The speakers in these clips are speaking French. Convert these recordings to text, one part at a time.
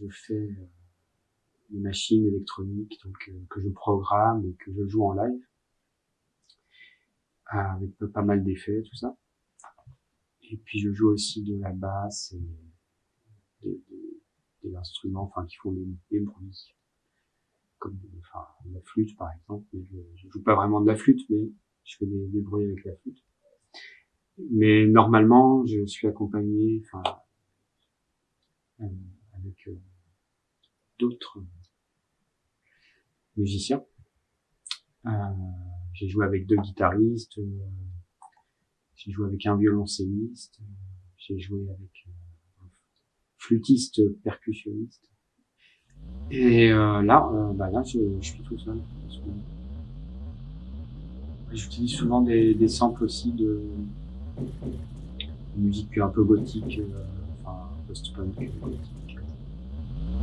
je fais euh, des machines électroniques donc euh, que je programme et que je joue en live avec pas mal d'effets, tout ça. Et puis je joue aussi de la basse et des, des, des instruments, enfin qui font des, bruits, comme enfin, la flûte par exemple. Je, je, joue pas vraiment de la flûte, mais je fais des, des bruits avec la flûte. Mais normalement, je suis accompagné, enfin, euh, avec euh, d'autres musiciens. Euh, j'ai joué avec deux guitaristes, euh, j'ai joué avec un violoncelliste, j'ai joué avec un flûtiste percussionniste. Et là, bah là, je, suis tout seul. J'utilise souvent des, samples aussi de, musique un peu gothique, enfin post-punk gothique.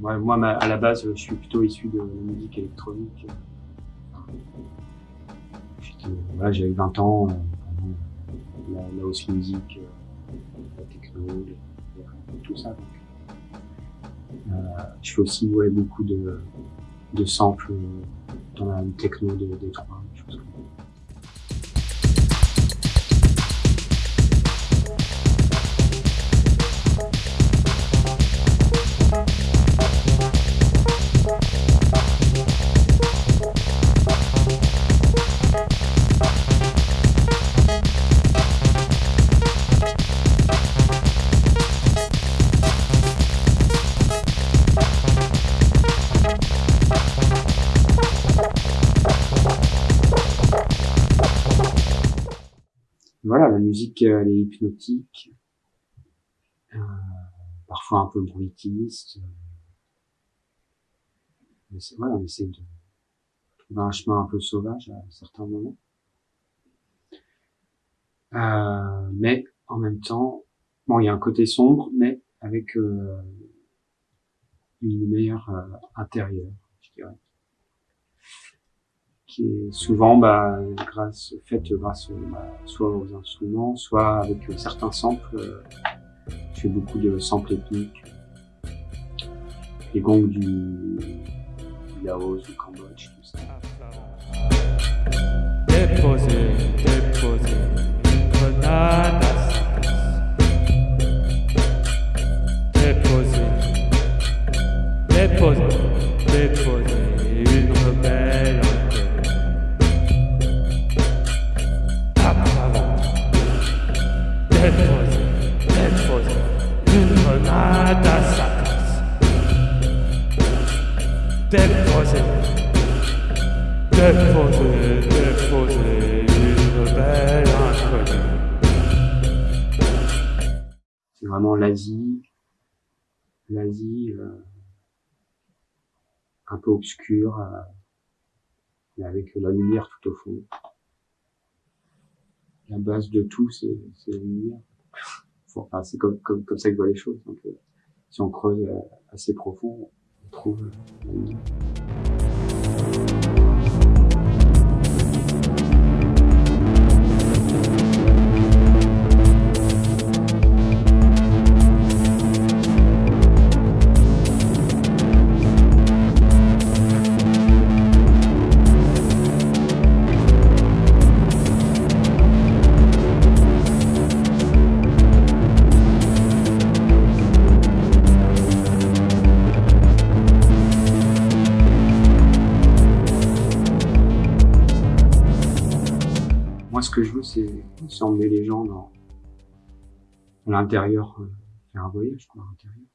Moi, à la base, je suis plutôt issu de la musique électronique. Voilà, j'avais 20 ans, euh, la, la house music, euh, la techno, tout ça. Euh, je fais aussi beaucoup de, de samples dans la techno de Détroit, des choses comme voilà, la musique, elle est hypnotique, euh, parfois un peu bruitiste. Mais voilà, on essaie de trouver un chemin un peu sauvage à certains moments. Euh, mais en même temps, bon, il y a un côté sombre, mais avec euh, une lumière euh, intérieure, qui est souvent bah, grâce, faite grâce bah, soit aux instruments, soit avec certains samples. Je fais beaucoup de samples ethniques, les gongs du, Laos, du Cambodge, tout ça. Déposer, déposer C'est vraiment l'Asie, l'Asie euh, un peu obscure, euh, mais avec la lumière tout au fond la base de tout, c'est la lumière. C'est comme, ça que je les choses. Euh, si on creuse assez profond, on trouve la lumière. Moi, ce que je veux, c'est emmener les gens dans, l'intérieur, euh, faire un voyage, quoi, à l'intérieur.